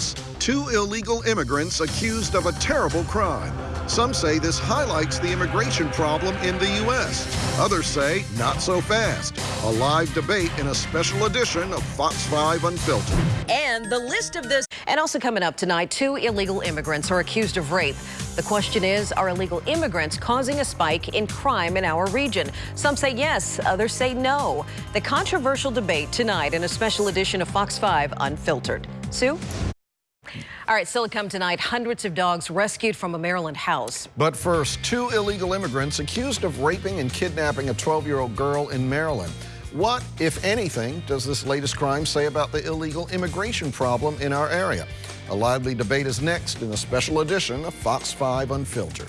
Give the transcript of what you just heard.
Plus, two illegal immigrants accused of a terrible crime. Some say this highlights the immigration problem in the U.S. Others say not so fast. A live debate in a special edition of Fox 5 Unfiltered. And the list of this. And also coming up tonight, two illegal immigrants are accused of rape. The question is, are illegal immigrants causing a spike in crime in our region? Some say yes, others say no. The controversial debate tonight in a special edition of Fox 5 Unfiltered. Sue? All right, come tonight, hundreds of dogs rescued from a Maryland house. But first, two illegal immigrants accused of raping and kidnapping a 12-year-old girl in Maryland. What, if anything, does this latest crime say about the illegal immigration problem in our area? A lively debate is next in a special edition of Fox 5 Unfiltered.